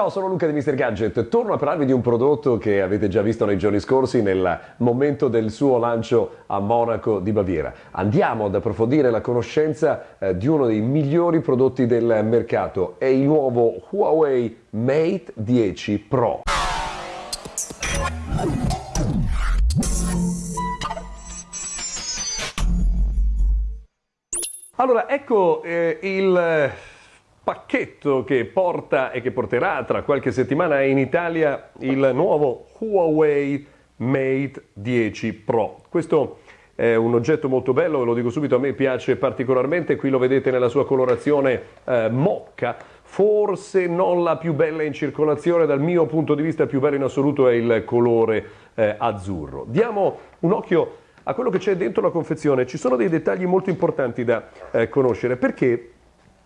Ciao, sono Luca di Mr. Gadget. Torno a parlarvi di un prodotto che avete già visto nei giorni scorsi nel momento del suo lancio a Monaco di Baviera. Andiamo ad approfondire la conoscenza eh, di uno dei migliori prodotti del mercato. È il nuovo Huawei Mate 10 Pro. Allora, ecco eh, il pacchetto che porta e che porterà tra qualche settimana in Italia il nuovo Huawei Mate 10 Pro. Questo è un oggetto molto bello, ve lo dico subito, a me piace particolarmente, qui lo vedete nella sua colorazione eh, mocca, forse non la più bella in circolazione, dal mio punto di vista il più bello in assoluto è il colore eh, azzurro. Diamo un occhio a quello che c'è dentro la confezione, ci sono dei dettagli molto importanti da eh, conoscere perché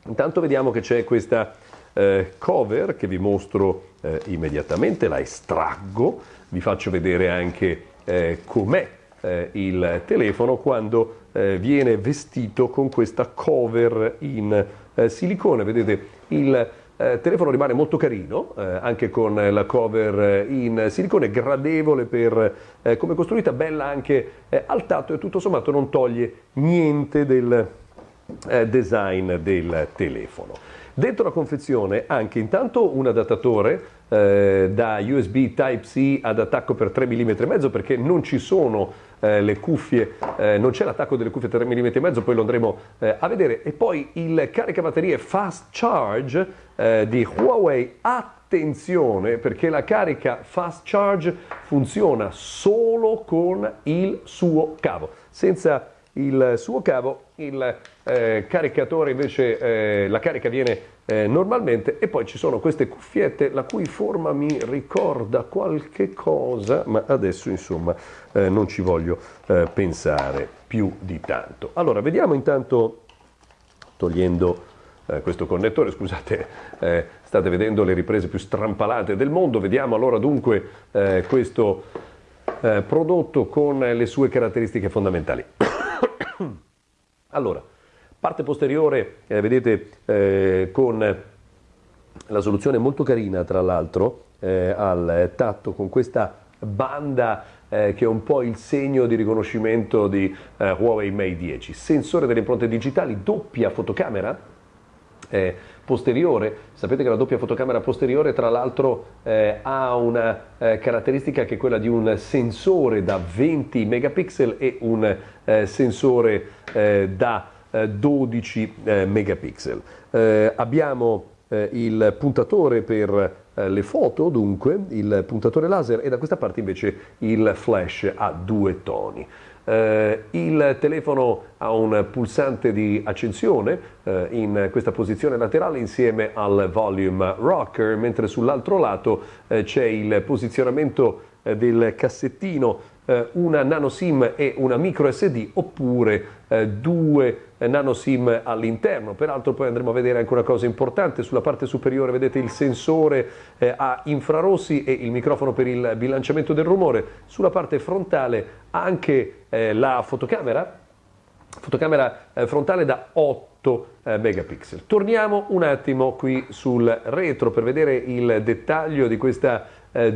Intanto vediamo che c'è questa eh, cover che vi mostro eh, immediatamente, la estraggo, vi faccio vedere anche eh, com'è eh, il telefono quando eh, viene vestito con questa cover in eh, silicone, vedete il telefono rimane molto carino, anche con la cover in silicone, gradevole per come costruita, bella anche al tatto e tutto sommato non toglie niente del eh, design del telefono. Dentro la confezione anche intanto un adattatore eh, da USB Type-C ad attacco per 3 mm e mezzo perché non ci sono eh, le cuffie, eh, non c'è l'attacco delle cuffie 3 mm e mezzo, poi lo andremo eh, a vedere. E poi il caricabatterie Fast Charge eh, di Huawei. Attenzione perché la carica Fast Charge funziona solo con il suo cavo, senza il suo cavo, il eh, caricatore invece, eh, la carica viene eh, normalmente e poi ci sono queste cuffiette la cui forma mi ricorda qualche cosa, ma adesso insomma eh, non ci voglio eh, pensare più di tanto. Allora, vediamo intanto, togliendo eh, questo connettore, scusate, state vedendo le riprese più strampalate del mondo, vediamo allora dunque questo prodotto con le sue caratteristiche fondamentali. allora, parte posteriore, eh, vedete, eh, con la soluzione molto carina, tra l'altro, eh, al tatto, con questa banda eh, che è un po' il segno di riconoscimento di eh, Huawei Mate 10. Sensore delle impronte digitali, doppia fotocamera, eh, posteriore. Sapete che la doppia fotocamera posteriore tra l'altro eh, ha una eh, caratteristica che è quella di un sensore da 20 megapixel e un eh, sensore eh, da 12 eh, megapixel. abbiamo il puntatore per le foto, dunque, il puntatore laser e da questa parte invece il flash a due toni. Eh, il telefono ha un pulsante di accensione eh, in questa posizione laterale insieme al volume rocker, mentre sull'altro lato eh, c'è il posizionamento eh, del cassettino eh, una nano SIM e una micro SD oppure eh, due eh, nano SIM all'interno. Peraltro poi andremo a vedere anche una cosa importante, sulla parte superiore vedete il sensore eh, a infrarossi e il microfono per il bilanciamento del rumore, sulla parte frontale anche eh, la fotocamera, fotocamera eh, frontale da 8 megapixel. Torniamo un attimo qui sul retro per vedere il dettaglio di questa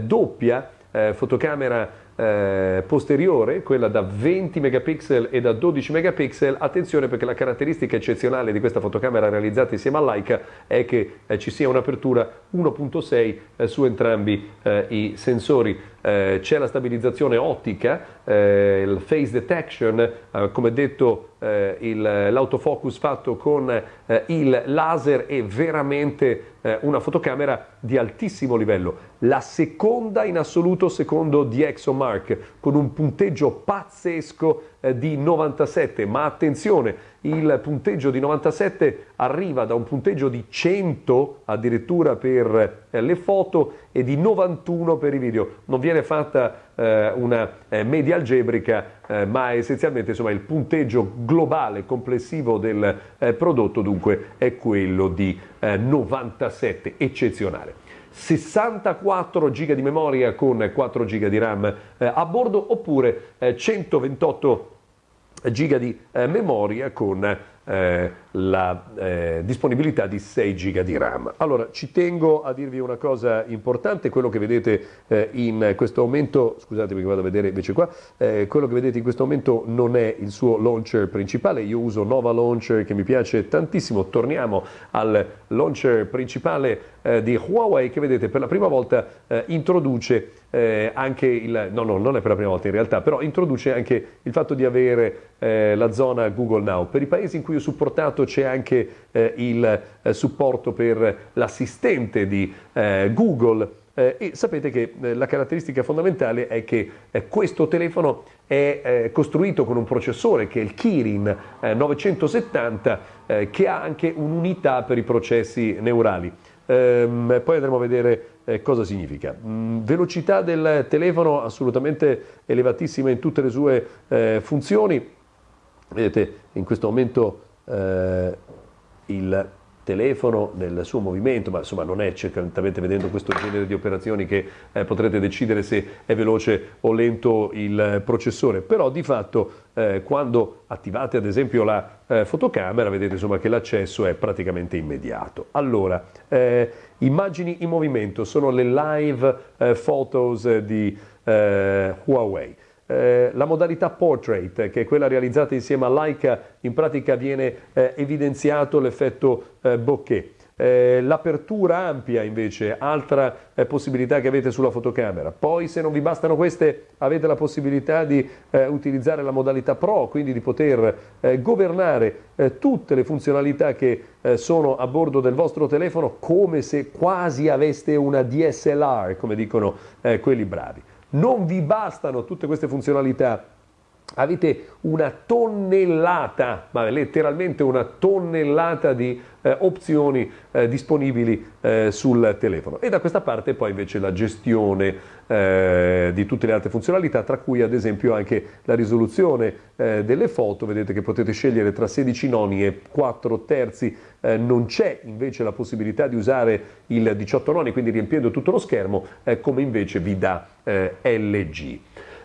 doppia fotocamera eh, posteriore, quella da 20 megapixel e da 12 megapixel, attenzione perché la caratteristica eccezionale di questa fotocamera realizzata insieme a Leica è che eh, ci sia un'apertura 1.6 eh, su entrambi eh, i sensori. Eh, c'è la stabilizzazione ottica, eh, il face detection, come detto l'autofocus fatto con il laser è veramente una fotocamera di altissimo livello, la seconda in assoluto secondo DxOMark Mark con un punteggio pazzesco eh, di 97, ma attenzione, il punteggio di 97 arriva da un punteggio di 100 addirittura per eh, le foto e di 91 per i video. Non viene fatta eh, una eh, media algebrica, eh, ma essenzialmente insomma, il punteggio globale complessivo del eh, prodotto dunque è quello di 97, eccezionale. 64 GB di memoria con 4 GB di RAM eh, a bordo oppure eh, 128 GB di eh, memoria con eh, la eh, disponibilità di 6 GB di RAM. Allora, ci tengo a dirvi una cosa importante, quello che vedete eh, in questo momento, scusatemi che vado a vedere invece qua, eh, quello che vedete in questo momento non è il suo launcher principale, io uso Nova Launcher che mi piace tantissimo, torniamo al launcher principale eh, di Huawei che vedete per la prima volta eh, introduce eh, anche il, no, no, non è per la prima volta in realtà, però introduce anche il fatto di avere eh, la zona Google Now. Per i paesi in cui ho supportato c'è anche eh, il eh, supporto per l'assistente di eh, Google. Eh, e sapete che la caratteristica fondamentale è che questo telefono è costruito con un processore che è il Kirin 970 che ha anche un'unità per i processi neurali. Ehm, poi andremo a vedere eh, cosa significa. Mm, velocità del telefono assolutamente elevatissima in tutte le sue eh, funzioni. Vedete in questo momento eh, il telefono nel suo movimento, ma insomma non è certamente vedendo questo genere di operazioni che eh, potrete decidere se è veloce o lento il processore, però di fatto eh, quando attivate ad esempio la eh, fotocamera vedete insomma che l'accesso è praticamente immediato. Allora, eh, immagini in movimento sono le live eh, photos di eh, Huawei. Eh, la modalità portrait, che è quella realizzata insieme a Leica, in pratica viene eh, evidenziato l'effetto eh, bokeh. Eh, l'apertura ampia invece, altra eh, possibilità che avete sulla fotocamera. Poi se non vi bastano queste avete la possibilità di eh, utilizzare la modalità Pro, quindi di poter governare tutte le funzionalità che sono a bordo del vostro telefono come se quasi aveste una DSLR, come dicono quelli bravi. Non vi bastano tutte queste funzionalità avete una tonnellata, ma letteralmente una tonnellata di eh, opzioni eh, disponibili eh, sul telefono. E da questa parte poi invece la gestione eh, di tutte le altre funzionalità, tra cui ad esempio anche la risoluzione eh, delle foto, vedete che potete scegliere tra 16 noni e 4 terzi, eh, non c'è invece la possibilità di usare il 18 noni, quindi riempiendo tutto lo schermo, come invece vi dà LG.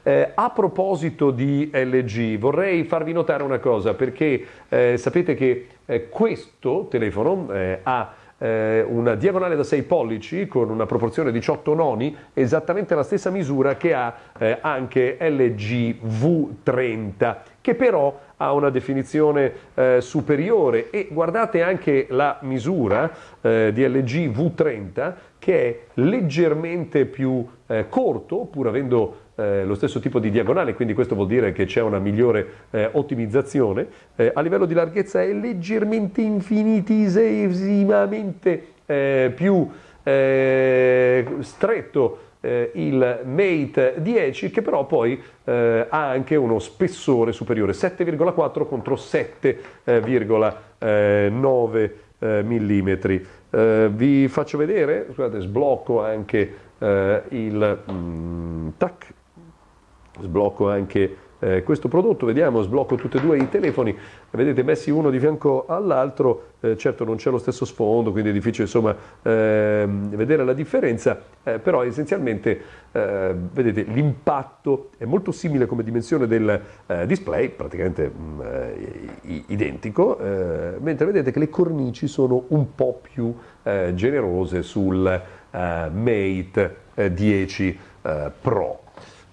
Eh, a proposito di LG, vorrei farvi notare una cosa, perché eh, sapete che eh, questo telefono eh, ha eh, una diagonale da 6 pollici con una proporzione 18 noni, esattamente la stessa misura che ha eh, anche LG V30, che però ha una definizione eh, superiore. E guardate anche la misura eh, di LG V30 che è leggermente più eh, corto, pur avendo eh, lo stesso tipo di diagonale, quindi questo vuol dire che c'è una migliore eh, ottimizzazione. Eh, a livello di larghezza è leggermente infinitesimamente eh, più eh, stretto eh, il Mate 10 che però poi ha anche uno spessore superiore, 7,4 contro 7,9 mm. Vi faccio vedere, scusate, sblocco anche il mm, tac, sblocco anche eh, questo prodotto, vediamo, sblocco tutti e due i telefoni, vedete messi uno di fianco all'altro, eh, certo non c'è lo stesso sfondo, quindi è difficile insomma eh, vedere la differenza, eh, però essenzialmente eh, vedete l'impatto è molto simile come dimensione del eh, display, praticamente mh, mm, identico, mentre vedete che le cornici sono un po' più generose sul Mate 10 Pro.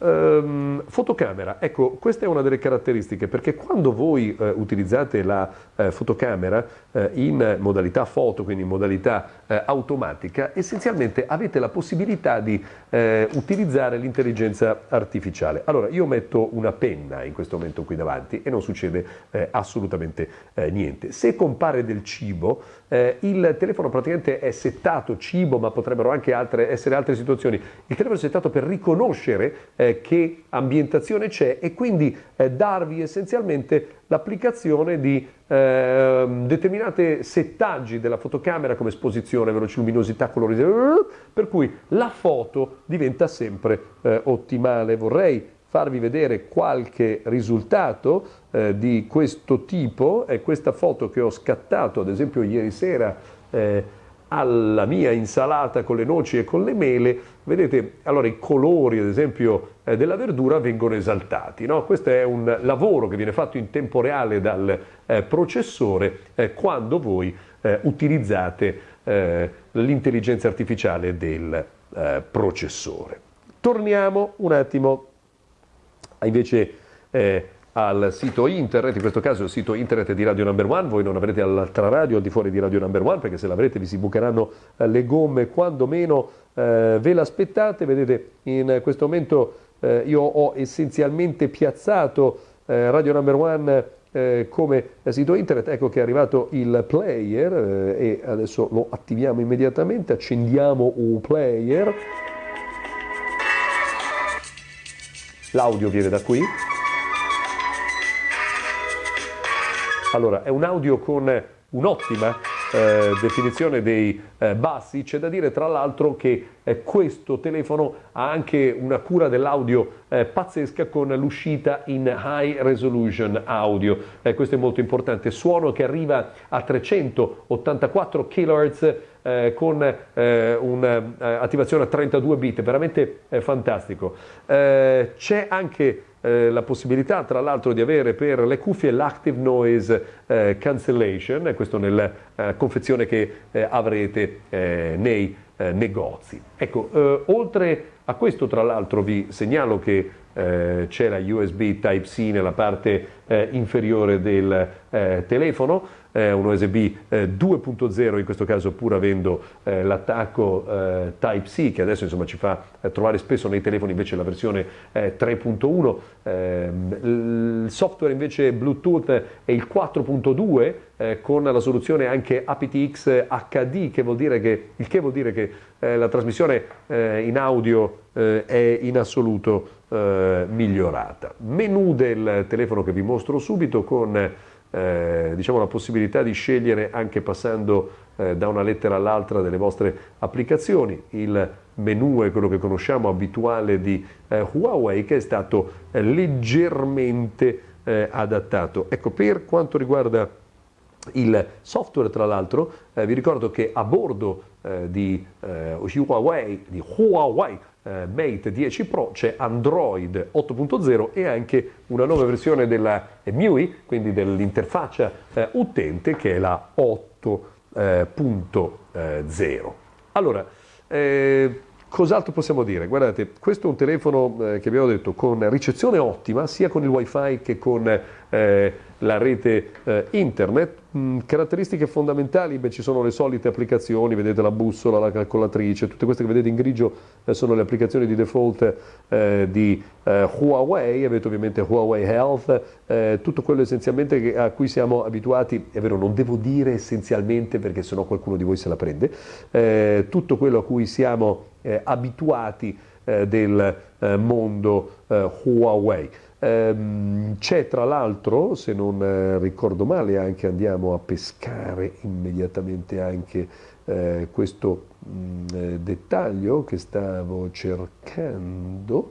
Um, fotocamera, ecco, questa è una delle caratteristiche perché quando voi eh, utilizzate la eh, fotocamera eh, in modalità foto, quindi in modalità eh, automatica, essenzialmente avete la possibilità di eh, utilizzare l'intelligenza artificiale. Allora, io metto una penna in questo momento qui davanti e non succede eh, assolutamente niente. Se compare del cibo, il telefono praticamente è settato cibo, ma potrebbero anche altre, essere altre situazioni. Il telefono è settato per riconoscere che ambientazione c'è e quindi eh, darvi essenzialmente l'applicazione di eh, determinate settaggi della fotocamera come esposizione, velociluminosità, colorizzazione, per cui la foto diventa sempre eh, ottimale. Vorrei farvi vedere qualche risultato eh, di questo tipo, è questa foto che ho scattato ad esempio ieri sera eh, alla mia insalata con le noci e con le mele, vedete, allora i colori ad esempio eh, della verdura vengono esaltati. No? Questo è un lavoro che viene fatto in tempo reale dal eh, processore eh, quando voi eh, utilizzate eh, l'intelligenza artificiale del eh, processore. Torniamo un attimo invece al sito internet, in questo caso il sito internet di Radio Number One, voi non avrete l'altra radio al di fuori di Radio Number One perché se l'avrete vi si bucheranno eh, le gomme quando meno eh, ve l'aspettate, vedete in questo momento eh, io ho essenzialmente piazzato eh, Radio Number One eh, come sito internet, ecco che è arrivato il player eh, e adesso lo attiviamo immediatamente, accendiamo un player, l'audio viene da qui. Allora, è un audio con un'ottima eh, definizione dei eh, bassi, c'è da dire tra l'altro che eh, questo telefono ha anche una cura dell'audio eh, pazzesca con l'uscita in high resolution audio, eh, questo è molto importante, suono che arriva a 384 kHz eh, con eh, un'attivazione a 32 bit, veramente eh, fantastico. c'è anche eh, la possibilità tra l'altro di avere per le cuffie l'active noise eh, cancellation, questo nella eh, confezione che eh, avrete eh, nei negozi. Ecco, oltre a questo tra l'altro vi segnalo che c'è la USB Type-C nella parte inferiore del telefono, eh, un USB eh, 2.0 in questo caso pur avendo eh, l'attacco eh, Type-C che adesso insomma, ci fa eh, trovare spesso nei telefoni invece la versione 3.1 eh, ehm, il software invece Bluetooth è il 4.2 con la soluzione anche aptX HD che vuol dire che, il che vuol dire che la trasmissione in audio è in assoluto migliorata menu del telefono che vi mostro subito con eh, diciamo, la possibilità di scegliere anche passando eh, da una lettera all'altra delle vostre applicazioni. Il menu è quello che conosciamo abituale di eh, Huawei che è stato eh, leggermente eh, adattato. Ecco, per quanto riguarda il software, tra l'altro, eh, vi ricordo che a bordo di Huawei, di Huawei eh, Mate 10 Pro c'è Android 8.0 e anche una nuova versione della MIUI, quindi dell'interfaccia eh, utente che è la 8.0. Eh, allora, eh, Cos'altro possiamo dire? Guardate, questo è un telefono eh, che abbiamo detto con ricezione ottima sia con il wifi che con eh, la rete eh, internet. Mm, caratteristiche fondamentali, beh, ci sono le solite applicazioni, vedete la bussola, la calcolatrice, tutte queste che vedete in grigio eh, sono le applicazioni di default eh, di eh, Huawei, avete ovviamente Huawei Health, tutto quello essenzialmente a cui siamo abituati, è vero non devo dire essenzialmente perché sennò qualcuno di voi se la prende, tutto quello a cui siamo eh, abituati eh, del eh, mondo eh, Huawei. Ehm, c'è tra l'altro, se non eh, ricordo male, anche andiamo a pescare immediatamente anche questo mh, mm, dettaglio che stavo cercando.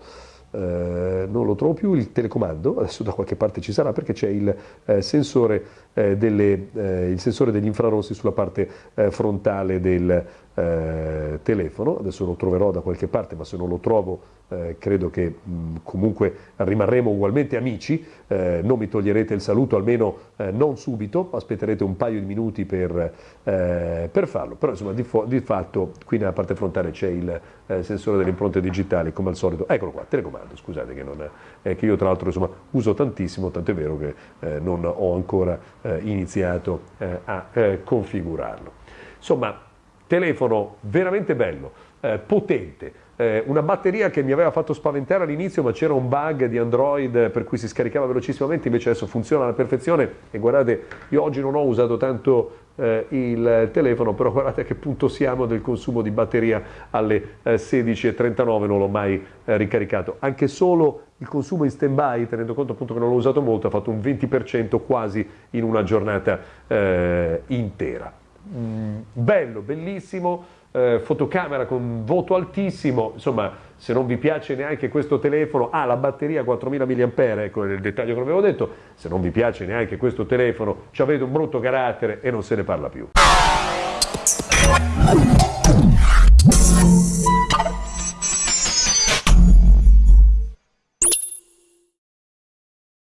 Eh, non lo trovo più il telecomando, adesso da qualche parte ci sarà perché c'è il, eh, sensore, eh, delle, il sensore degli infrarossi sulla parte frontale del, eh, telefono, adesso lo troverò da qualche parte, ma se non lo trovo eh, credo che mh, comunque rimarremo ugualmente amici, eh, non mi toglierete il saluto, almeno eh, non subito, aspetterete un paio di minuti per, eh, per farlo, però insomma di, di, fatto qui nella parte frontale c'è il eh, sensore delle impronte digitali come al solito, eccolo qua, telecomando, scusate che, non, che io tra l'altro insomma, uso tantissimo, tant'è vero che non ho ancora iniziato a configurarlo. Insomma, telefono veramente bello, eh, potente, eh, una batteria che mi aveva fatto spaventare all'inizio ma c'era un bug di Android per cui si scaricava velocissimamente, invece adesso funziona alla perfezione e guardate, io oggi non ho usato tanto eh, il telefono, però guardate a che punto siamo del consumo di batteria alle eh, 16.39, non l'ho mai eh, ricaricato, anche solo il consumo in stand by, tenendo conto appunto che non l'ho usato molto, ha fatto un 20% quasi in una giornata eh, intera. Mm, bello, bellissimo, eh, fotocamera con voto altissimo, insomma se non vi piace neanche questo telefono, ha ah, la batteria 4000 mAh, ecco il dettaglio che avevo detto, se non vi piace neanche questo telefono, ci avete un brutto carattere e non se ne parla più.